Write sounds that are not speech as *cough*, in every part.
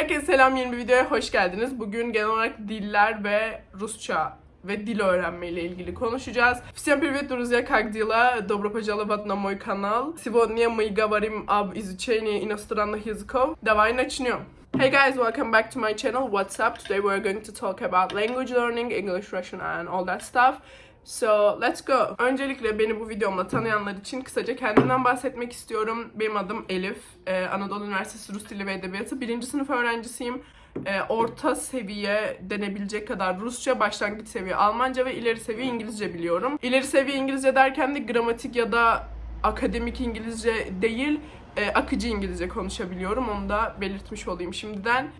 Herkese selam yeni bir videoya hoş geldiniz. Bugün genel olarak diller ve Rusça ve dil öğrenme ile ilgili konuşacağız. Всем привет, друзья, как дела? Добро пожаловать на мой канал. Сегодня мы говорим об изучении иностранных языков. Давай начнем. Hey guys, welcome back to my channel. What's up? Today we're going to talk about language learning, English, Russian and all that stuff. So let's go. Öncelikle beni bu videomla tanıyanlar için kısaca kendimden bahsetmek istiyorum. Benim adım Elif. Ee, Anadolu Üniversitesi Rus Dili ve Edebiyatı 1. sınıf öğrencisiyim. Ee, orta seviye denebilecek kadar Rusça, başlangıç seviye Almanca ve ileri seviye İngilizce biliyorum. İleri seviye İngilizce derken de gramatik ya da akademik İngilizce değil, e, akıcı İngilizce konuşabiliyorum. Onu da belirtmiş olayım şimdiden.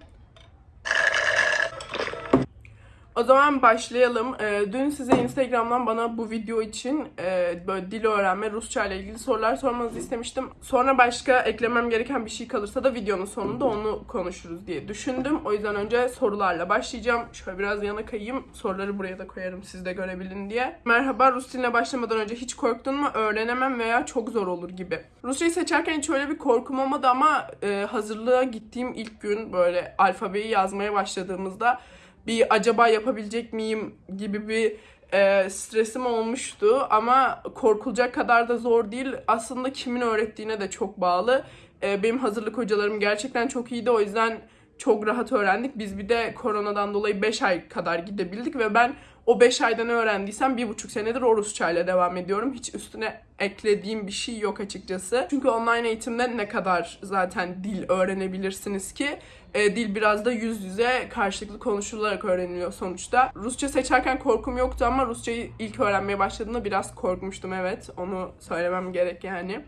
O zaman başlayalım. Ee, dün size Instagram'dan bana bu video için e, böyle dil öğrenme, Rusça ile ilgili sorular sormanızı istemiştim. Sonra başka eklemem gereken bir şey kalırsa da videonun sonunda onu konuşuruz diye düşündüm. O yüzden önce sorularla başlayacağım. Şöyle biraz yana kayayım. Soruları buraya da koyarım siz de görebilin diye. Merhaba, Rus diline başlamadan önce hiç korktun mu? Öğrenemem veya çok zor olur gibi. Rusçayı seçerken hiç öyle bir korkum olmadı ama e, hazırlığa gittiğim ilk gün böyle alfabeyi yazmaya başladığımızda bir acaba yapabilecek miyim gibi bir e, stresim olmuştu ama korkulacak kadar da zor değil. Aslında kimin öğrettiğine de çok bağlı. E, benim hazırlık hocalarım gerçekten çok iyiydi o yüzden çok rahat öğrendik. Biz bir de koronadan dolayı 5 ay kadar gidebildik ve ben o 5 ayda ne öğrendiysem bir buçuk senedir o Rusçayla devam ediyorum. Hiç üstüne eklediğim bir şey yok açıkçası. Çünkü online eğitimde ne kadar zaten dil öğrenebilirsiniz ki e, dil biraz da yüz yüze karşılıklı konuşularak öğreniliyor sonuçta. Rusça seçerken korkum yoktu ama Rusçayı ilk öğrenmeye başladığımda biraz korkmuştum evet. Onu söylemem gerek yani.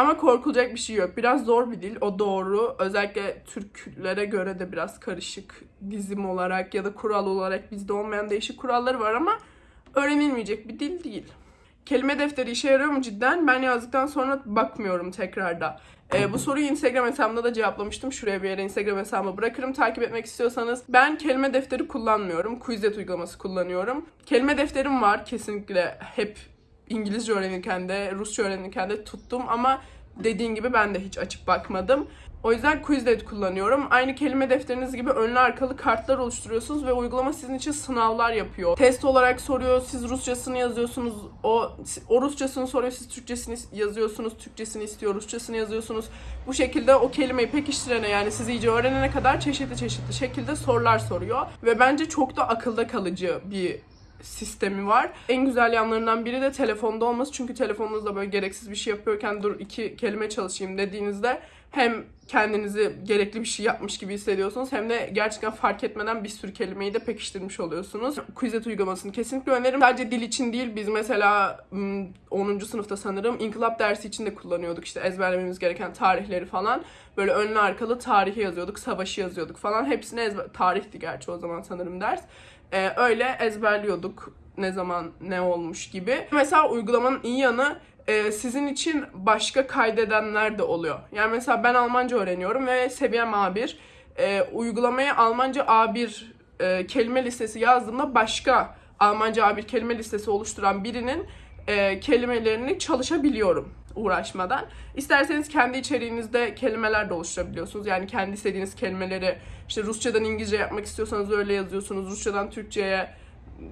Ama korkulacak bir şey yok. Biraz zor bir dil. O doğru. Özellikle Türklere göre de biraz karışık dizim olarak ya da kural olarak bizde olmayan değişik kuralları var ama öğrenilmeyecek bir dil değil. Kelime defteri işe yarıyor mu cidden? Ben yazdıktan sonra bakmıyorum tekrarda. Ee, bu soruyu Instagram hesabımda da cevaplamıştım. Şuraya bir yere Instagram hesabımı bırakırım takip etmek istiyorsanız. Ben kelime defteri kullanmıyorum. Quizlet uygulaması kullanıyorum. Kelime defterim var kesinlikle hep İngilizce öğrenirken de Rusça öğrenirken de tuttum ama dediğin gibi ben de hiç açıp bakmadım. O yüzden Quizlet kullanıyorum. Aynı kelime defteriniz gibi önlü arkalı kartlar oluşturuyorsunuz ve uygulama sizin için sınavlar yapıyor. Test olarak soruyor, siz Rusçasını yazıyorsunuz. O, o Rusçasını soruyor, siz Türkçesini yazıyorsunuz. Türkçesini istiyor, Rusçasını yazıyorsunuz. Bu şekilde o kelimeyi pekiştirene yani siz iyice öğrenene kadar çeşitli çeşitli şekilde sorular soruyor. Ve bence çok da akılda kalıcı bir sistemi var. En güzel yanlarından biri de telefonda olması. Çünkü telefonunuzda böyle gereksiz bir şey yapıyorken dur iki kelime çalışayım dediğinizde hem kendinizi gerekli bir şey yapmış gibi hissediyorsunuz hem de gerçekten fark etmeden bir sürü kelimeyi de pekiştirmiş oluyorsunuz. Quizlet uygulamasını kesinlikle öneririm. Sadece dil için değil biz mesela 10. sınıfta sanırım inkılap dersi için de kullanıyorduk işte ezberlememiz gereken tarihleri falan. Böyle önlü arkalı tarihi yazıyorduk, savaşı yazıyorduk falan. Hepsini ezber... Tarihti gerçi o zaman sanırım ders. Ee, öyle ezberliyorduk ne zaman ne olmuş gibi. Mesela uygulamanın iyi yanı e, sizin için başka kaydedenler de oluyor. Yani mesela ben Almanca öğreniyorum ve seviyem A1. E, uygulamaya Almanca A1 e, kelime listesi yazdığımda başka Almanca A1 kelime listesi oluşturan birinin e, kelimelerini çalışabiliyorum uğraşmadan. İsterseniz kendi içeriğinizde kelimeler de oluşturabiliyorsunuz. Yani kendi istediğiniz kelimeleri işte Rusçadan İngilizce yapmak istiyorsanız öyle yazıyorsunuz. Rusçadan Türkçe'ye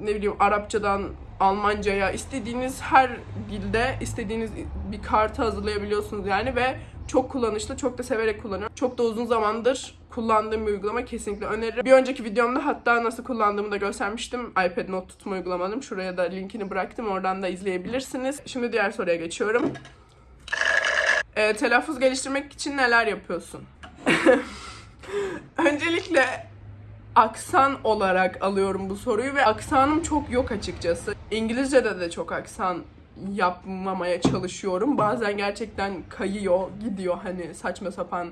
ne bileyim Arapçadan Almanca'ya istediğiniz her dilde istediğiniz bir kartı hazırlayabiliyorsunuz yani ve çok kullanışlı, çok da severek kullanıyorum. Çok da uzun zamandır kullandığım bir uygulama kesinlikle öneririm. Bir önceki videomda hatta nasıl kullandığımı da göstermiştim. iPad not tutma uygulamanın. Şuraya da linkini bıraktım. Oradan da izleyebilirsiniz. Şimdi diğer soruya geçiyorum. E, telaffuz geliştirmek için neler yapıyorsun? *laughs* Öncelikle aksan olarak alıyorum bu soruyu ve aksanım çok yok açıkçası. İngilizce'de de çok aksan yapmamaya çalışıyorum. Bazen gerçekten kayıyor, gidiyor hani saçma sapan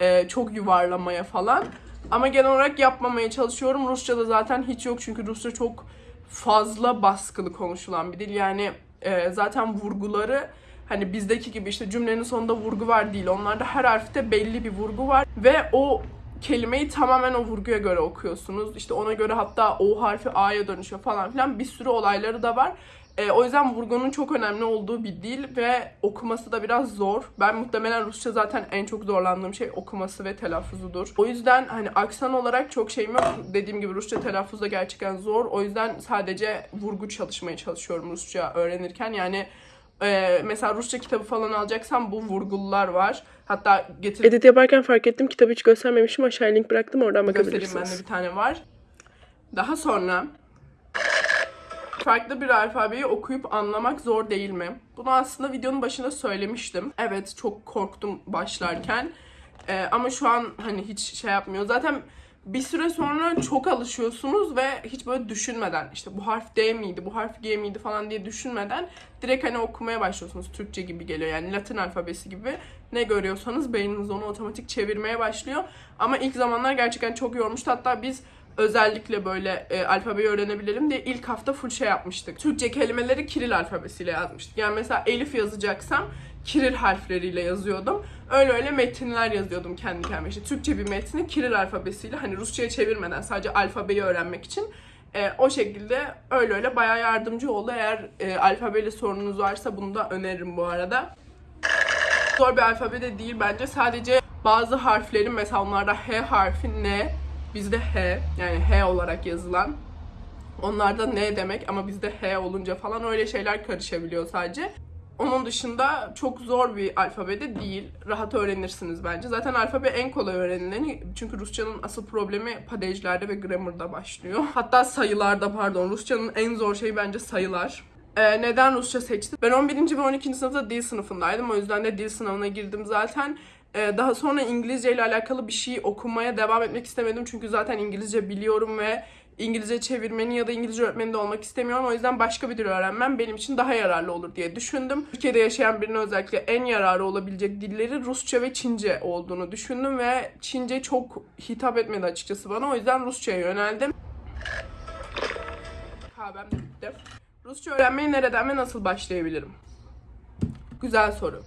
e, çok yuvarlamaya falan. Ama genel olarak yapmamaya çalışıyorum. Rusça'da zaten hiç yok çünkü Rusça çok fazla baskılı konuşulan bir dil. Yani e, zaten vurguları hani bizdeki gibi işte cümlenin sonunda vurgu var değil. Onlarda her harfte belli bir vurgu var ve o kelimeyi tamamen o vurguya göre okuyorsunuz. İşte ona göre hatta O harfi A'ya dönüşüyor falan filan bir sürü olayları da var. E, o yüzden vurgunun çok önemli olduğu bir dil ve okuması da biraz zor. Ben muhtemelen Rusça zaten en çok zorlandığım şey okuması ve telaffuzudur. O yüzden hani aksan olarak çok şeyim yok. Dediğim gibi Rusça telaffuz da gerçekten zor. O yüzden sadece vurgu çalışmaya çalışıyorum Rusça öğrenirken. Yani e, mesela Rusça kitabı falan alacaksam bu vurgulular var. Hatta getir Edit yaparken fark ettim kitabı hiç göstermemişim. Aşağıya link bıraktım oradan göstereyim bakabilirsiniz. bende bir tane var. Daha sonra farklı bir alfabeyi okuyup anlamak zor değil mi? Bunu aslında videonun başında söylemiştim. Evet çok korktum başlarken. Ee, ama şu an hani hiç şey yapmıyor. Zaten bir süre sonra çok alışıyorsunuz ve hiç böyle düşünmeden işte bu harf D miydi, bu harf G miydi falan diye düşünmeden direkt hani okumaya başlıyorsunuz. Türkçe gibi geliyor yani Latin alfabesi gibi. Ne görüyorsanız beyniniz onu otomatik çevirmeye başlıyor. Ama ilk zamanlar gerçekten çok yormuştu. Hatta biz özellikle böyle e, alfabeyi öğrenebilelim diye ilk hafta full şey yapmıştık. Türkçe kelimeleri Kiril alfabesiyle yazmıştık. Yani mesela Elif yazacaksam Kiril harfleriyle yazıyordum. Öyle öyle metinler yazıyordum kendi kendime. İşte Türkçe bir metni Kiril alfabesiyle hani Rusça'ya çevirmeden sadece alfabeyi öğrenmek için e, o şekilde öyle öyle bayağı yardımcı oldu. Eğer e, alfabeyle sorununuz varsa bunu da öneririm bu arada. Zor bir alfabe de değil bence. Sadece bazı harflerin mesela onlarda H harfi ne, bizde H yani H olarak yazılan. Onlarda ne demek ama bizde H olunca falan öyle şeyler karışabiliyor sadece. Onun dışında çok zor bir alfabe de değil. Rahat öğrenirsiniz bence. Zaten alfabe en kolay öğrenileni. Çünkü Rusçanın asıl problemi padejlerde ve grammarda başlıyor. Hatta sayılarda pardon. Rusçanın en zor şeyi bence sayılar. Ee, neden Rusça seçtim? Ben 11. ve 12. sınıfta dil sınıfındaydım. O yüzden de dil sınavına girdim zaten. Ee, daha sonra İngilizce ile alakalı bir şey okumaya devam etmek istemedim. Çünkü zaten İngilizce biliyorum ve İngilizce çevirmeni ya da İngilizce öğretmeni de olmak istemiyorum. O yüzden başka bir dil öğrenmem benim için daha yararlı olur diye düşündüm. Türkiye'de yaşayan birine özellikle en yararı olabilecek dilleri Rusça ve Çince olduğunu düşündüm ve Çince çok hitap etmedi açıkçası bana. O yüzden Rusça'ya yöneldim. Kahvem de bitti. Rusça öğrenmeye nereden ve nasıl başlayabilirim? Güzel soru.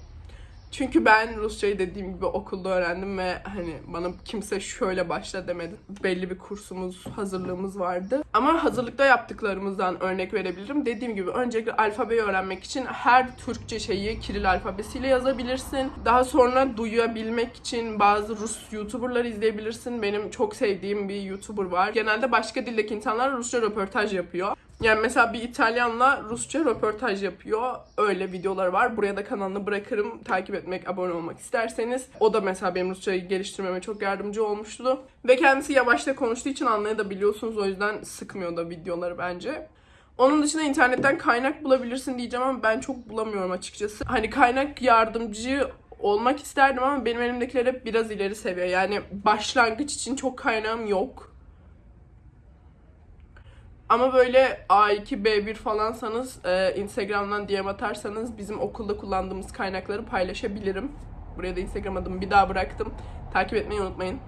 Çünkü ben Rusçayı dediğim gibi okulda öğrendim ve hani bana kimse şöyle başla demedi. Belli bir kursumuz, hazırlığımız vardı. Ama hazırlıkta yaptıklarımızdan örnek verebilirim. Dediğim gibi öncelikle alfabeyi öğrenmek için her Türkçe şeyi Kiril alfabesiyle yazabilirsin. Daha sonra duyabilmek için bazı Rus YouTuber'lar izleyebilirsin. Benim çok sevdiğim bir YouTuber var. Genelde başka dildeki insanlar Rusça röportaj yapıyor. Yani mesela bir İtalyanla Rusça röportaj yapıyor. Öyle videoları var. Buraya da kanalını bırakırım. Takip etmek, abone olmak isterseniz. O da mesela benim Rusçayı geliştirmeme çok yardımcı olmuştu. Ve kendisi yavaşta konuştuğu için anlayabiliyorsunuz. O yüzden sıkmıyor da videoları bence. Onun dışında internetten kaynak bulabilirsin diyeceğim ama ben çok bulamıyorum açıkçası. Hani kaynak yardımcı olmak isterdim ama benim elimdekiler hep biraz ileri seviye. Yani başlangıç için çok kaynağım yok. Ama böyle A2, B1 falansanız e, Instagram'dan DM atarsanız bizim okulda kullandığımız kaynakları paylaşabilirim. Buraya da Instagram adımı bir daha bıraktım. Takip etmeyi unutmayın.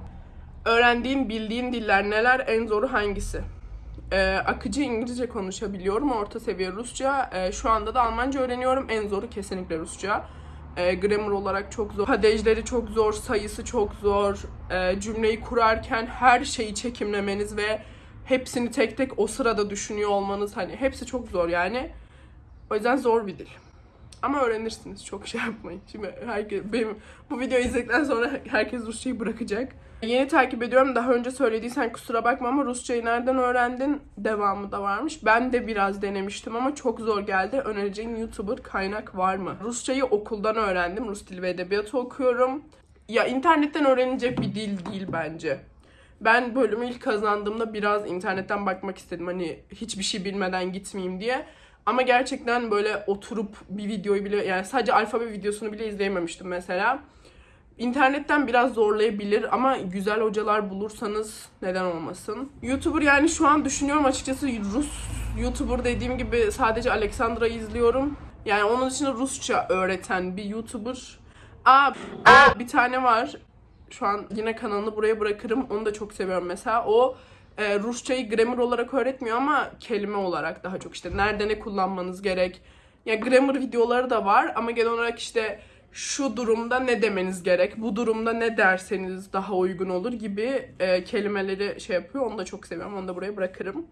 Öğrendiğin, bildiğin diller neler? En zoru hangisi? E, akıcı İngilizce konuşabiliyorum. Orta seviye Rusça. E, şu anda da Almanca öğreniyorum. En zoru kesinlikle Rusça. E, grammar olarak çok zor. Padejleri çok zor, sayısı çok zor. E, cümleyi kurarken her şeyi çekimlemeniz ve hepsini tek tek o sırada düşünüyor olmanız hani hepsi çok zor yani. O yüzden zor bir dil. Ama öğrenirsiniz. Çok şey yapmayın. Şimdi herkes benim bu videoyu izledikten sonra herkes Rusçayı bırakacak. Yeni takip ediyorum. Daha önce söylediysen kusura bakma ama Rusçayı nereden öğrendin? Devamı da varmış. Ben de biraz denemiştim ama çok zor geldi. Önereceğin YouTuber kaynak var mı? Rusçayı okuldan öğrendim. Rus dili ve edebiyatı okuyorum. Ya internetten öğrenilecek bir dil değil bence. Ben bölümü ilk kazandığımda biraz internetten bakmak istedim. Hani hiçbir şey bilmeden gitmeyeyim diye. Ama gerçekten böyle oturup bir videoyu bile yani sadece alfabe videosunu bile izleyememiştim mesela. İnternetten biraz zorlayabilir ama güzel hocalar bulursanız neden olmasın. YouTuber yani şu an düşünüyorum açıkçası Rus YouTuber dediğim gibi sadece Alexandra'yı izliyorum. Yani onun dışında Rusça öğreten bir YouTuber. Aa, bir tane var şu an yine kanalını buraya bırakırım. Onu da çok seviyorum mesela. O e, Rusçayı grammar olarak öğretmiyor ama kelime olarak daha çok işte nerede ne kullanmanız gerek. Ya grammar videoları da var ama genel olarak işte şu durumda ne demeniz gerek, bu durumda ne derseniz daha uygun olur gibi e, kelimeleri şey yapıyor. Onu da çok seviyorum. Onu da buraya bırakırım.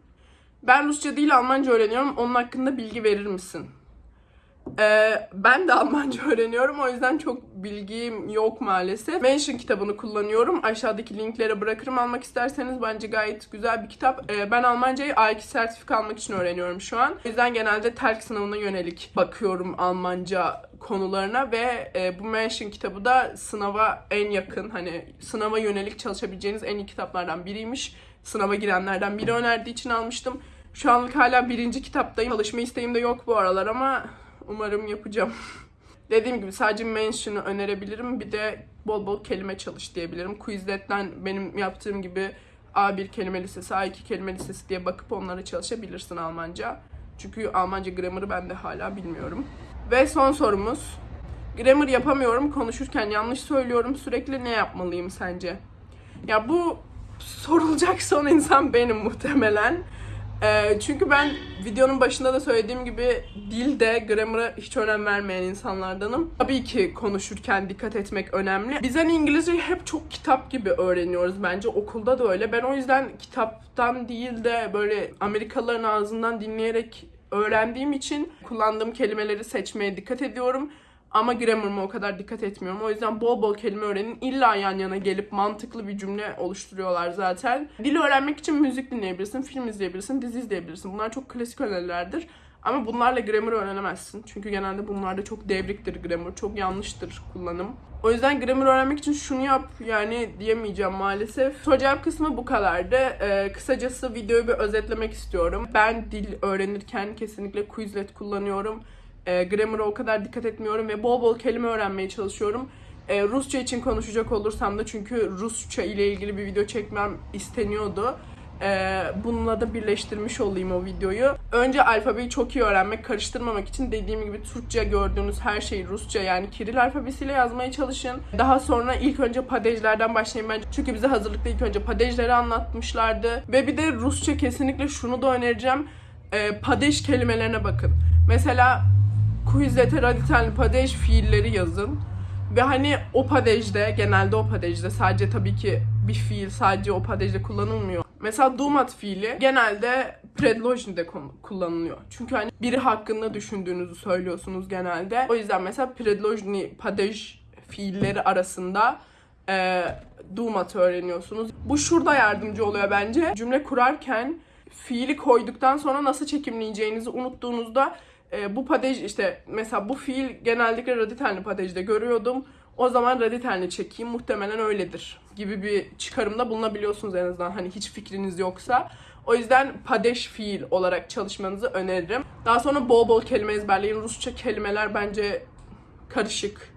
Ben Rusça değil Almanca öğreniyorum. Onun hakkında bilgi verir misin? Ee, ben de Almanca *laughs* öğreniyorum. O yüzden çok bilgim yok maalesef. Mention kitabını kullanıyorum. Aşağıdaki linklere bırakırım almak isterseniz. Bence gayet güzel bir kitap. Ee, ben Almancayı A2 sertifika almak için öğreniyorum şu an. O yüzden genelde TELK sınavına yönelik bakıyorum Almanca konularına ve e, bu Mention kitabı da sınava en yakın hani sınava yönelik çalışabileceğiniz en iyi kitaplardan biriymiş. Sınava girenlerden biri önerdiği için almıştım. Şu anlık hala birinci kitaptayım. Çalışma isteğim de yok bu aralar ama umarım yapacağım. *laughs* Dediğim gibi sadece mention'ı önerebilirim. Bir de bol bol kelime çalış diyebilirim. Quizlet'ten benim yaptığım gibi A1 kelime listesi, A2 kelime listesi diye bakıp onlara çalışabilirsin Almanca. Çünkü Almanca grammar'ı ben de hala bilmiyorum. Ve son sorumuz. Grammar yapamıyorum, konuşurken yanlış söylüyorum. Sürekli ne yapmalıyım sence? Ya bu sorulacak son insan benim muhtemelen. Ee, çünkü ben videonun başında da söylediğim gibi dilde, grammar'a hiç önem vermeyen insanlardanım. Tabii ki konuşurken dikkat etmek önemli. Biz hani İngilizceyi hep çok kitap gibi öğreniyoruz bence. Okulda da öyle. Ben o yüzden kitaptan değil de böyle Amerikalıların ağzından dinleyerek öğrendiğim için kullandığım kelimeleri seçmeye dikkat ediyorum. Ama grammar'ıma o kadar dikkat etmiyorum. O yüzden bol bol kelime öğrenin. İlla yan yana gelip mantıklı bir cümle oluşturuyorlar zaten. Dil öğrenmek için müzik dinleyebilirsin, film izleyebilirsin, dizi izleyebilirsin. Bunlar çok klasik önerilerdir. Ama bunlarla grammar öğrenemezsin. Çünkü genelde bunlarda çok devriktir grammar. Çok yanlıştır kullanım. O yüzden grammar öğrenmek için şunu yap yani diyemeyeceğim maalesef. Soru cevap kısmı bu kadardı. Ee, kısacası videoyu bir özetlemek istiyorum. Ben dil öğrenirken kesinlikle Quizlet kullanıyorum. E, grammar'a o kadar dikkat etmiyorum ve bol bol kelime öğrenmeye çalışıyorum. E, Rusça için konuşacak olursam da çünkü Rusça ile ilgili bir video çekmem isteniyordu. E, bununla da birleştirmiş olayım o videoyu. Önce alfabeyi çok iyi öğrenmek, karıştırmamak için dediğim gibi Türkçe gördüğünüz her şeyi Rusça yani Kiril alfabesiyle yazmaya çalışın. Daha sonra ilk önce padejlerden başlayın bence. Çünkü bize hazırlıkta ilk önce padejleri anlatmışlardı. Ve bir de Rusça kesinlikle şunu da önereceğim. E, padej kelimelerine bakın. Mesela Quizlet'e radikalli padej fiilleri yazın. Ve hani o padejde, genelde o padejde sadece tabii ki bir fiil sadece o padejde kullanılmıyor. Mesela dumat fiili genelde predlojnide kullanılıyor. Çünkü hani biri hakkında düşündüğünüzü söylüyorsunuz genelde. O yüzden mesela predlojni padej fiilleri arasında e, dumat öğreniyorsunuz. Bu şurada yardımcı oluyor bence. Cümle kurarken fiili koyduktan sonra nasıl çekimleyeceğinizi unuttuğunuzda e, bu padej işte mesela bu fiil genellikle radikalli padejde görüyordum. O zaman radikalini çekeyim muhtemelen öyledir gibi bir çıkarımda bulunabiliyorsunuz en azından hani hiç fikriniz yoksa. O yüzden padej fiil olarak çalışmanızı öneririm. Daha sonra bol bol kelime ezberleyin. Rusça kelimeler bence karışık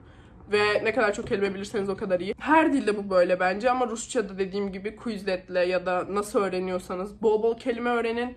ve ne kadar çok kelime bilirseniz o kadar iyi. Her dilde bu böyle bence ama Rusça'da dediğim gibi Quizlet'le ya da nasıl öğreniyorsanız bol bol kelime öğrenin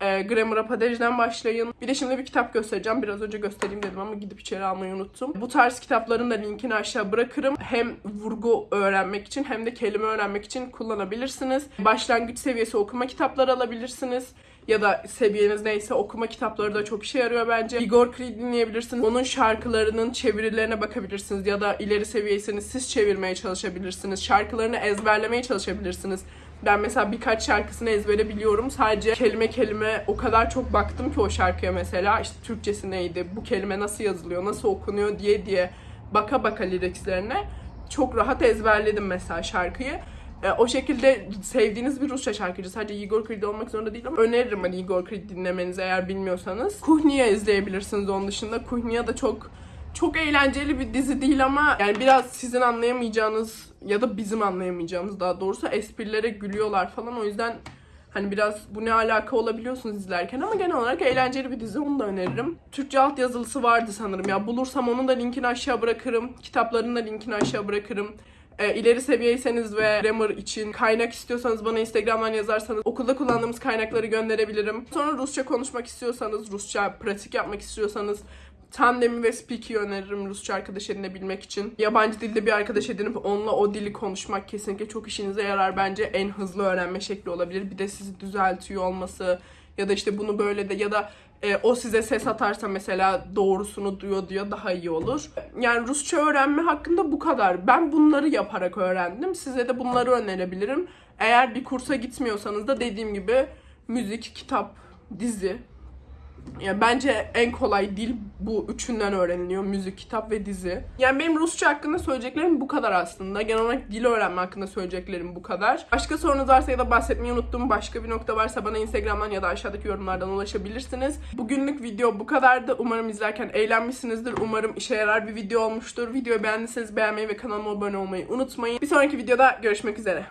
e, Grammar Padej'den başlayın. Bir de şimdi bir kitap göstereceğim. Biraz önce göstereyim dedim ama gidip içeri almayı unuttum. Bu tarz kitapların da linkini aşağı bırakırım. Hem vurgu öğrenmek için hem de kelime öğrenmek için kullanabilirsiniz. Başlangıç seviyesi okuma kitapları alabilirsiniz ya da seviyeniz neyse okuma kitapları da çok işe yarıyor bence. Igor Krid dinleyebilirsiniz. Onun şarkılarının çevirilerine bakabilirsiniz ya da ileri seviyeyseniz siz çevirmeye çalışabilirsiniz. Şarkılarını ezberlemeye çalışabilirsiniz. Ben mesela birkaç şarkısını ezbere biliyorum. Sadece kelime kelime o kadar çok baktım ki o şarkıya mesela. işte Türkçesi neydi, bu kelime nasıl yazılıyor, nasıl okunuyor diye diye baka baka lirikslerine çok rahat ezberledim mesela şarkıyı. E, o şekilde sevdiğiniz bir Rusça şarkıcı sadece Igor Krid olmak zorunda değil ama öneririm hani Igor Krid dinlemenizi eğer bilmiyorsanız. Kuhniya izleyebilirsiniz onun dışında. Kuhniya da çok çok eğlenceli bir dizi değil ama yani biraz sizin anlayamayacağınız ya da bizim anlayamayacağımız daha doğrusu esprilere gülüyorlar falan o yüzden hani biraz bu ne alaka olabiliyorsunuz izlerken ama genel olarak eğlenceli bir dizi onu da öneririm. Türkçe alt yazılısı vardı sanırım ya bulursam onun da linkini aşağı bırakırım. Kitaplarının da linkini aşağı bırakırım. E, ileri seviyeyseniz ve grammar için kaynak istiyorsanız bana Instagram'dan yazarsanız okulda kullandığımız kaynakları gönderebilirim. Sonra Rusça konuşmak istiyorsanız, Rusça pratik yapmak istiyorsanız Tandem'i ve Speak'i öneririm Rusça arkadaş edinebilmek için. Yabancı dilde bir arkadaş edinip onunla o dili konuşmak kesinlikle çok işinize yarar bence. En hızlı öğrenme şekli olabilir. Bir de sizi düzeltiyor olması ya da işte bunu böyle de ya da e, o size ses atarsa mesela doğrusunu duyuyor diyor daha iyi olur. Yani Rusça öğrenme hakkında bu kadar. Ben bunları yaparak öğrendim. Size de bunları önerebilirim. Eğer bir kursa gitmiyorsanız da dediğim gibi müzik, kitap, dizi. Yani bence en kolay dil bu üçünden öğreniliyor. Müzik, kitap ve dizi. Yani benim Rusça hakkında söyleyeceklerim bu kadar aslında. Genel olarak dil öğrenme hakkında söyleyeceklerim bu kadar. Başka sorunuz varsa ya da bahsetmeyi unuttuğum başka bir nokta varsa bana Instagram'dan ya da aşağıdaki yorumlardan ulaşabilirsiniz. Bugünlük video bu kadardı. Umarım izlerken eğlenmişsinizdir. Umarım işe yarar bir video olmuştur. Videoyu beğendiyseniz beğenmeyi ve kanalıma abone olmayı unutmayın. Bir sonraki videoda görüşmek üzere.